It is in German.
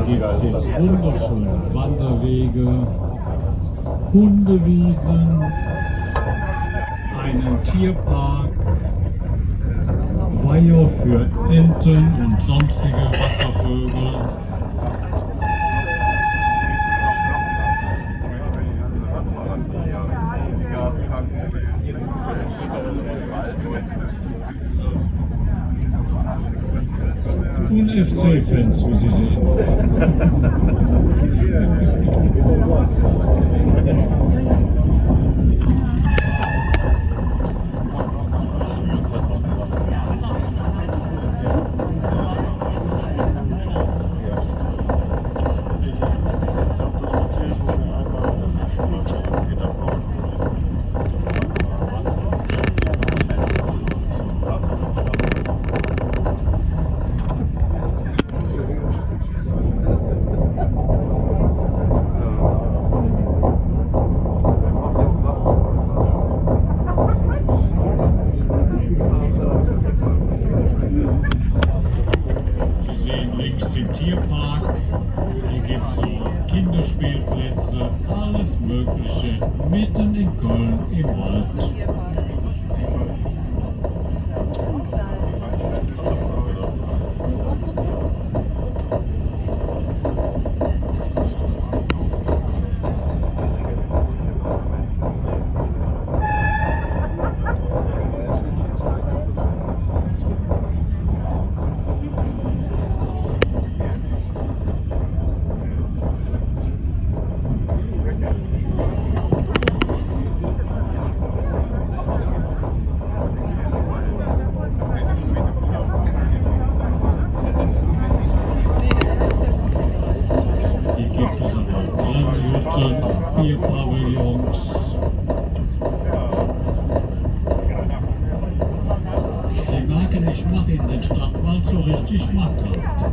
gibt es wunderschöne Wanderwege, Hundewiesen, einen Tierpark, Weiher für Enten und sonstige Wasservögel. Und FC-Fans, wie Sie sehen. Sie sehen links den Tierpark. Hier gibt es auch Kinderspielplätze, alles Mögliche, mitten in Köln im Wald. Hier gibt es aber auch Grillhütten, Bierpavillons. Sie merken, ich mache in den Stadtwald so richtig schmackhaft.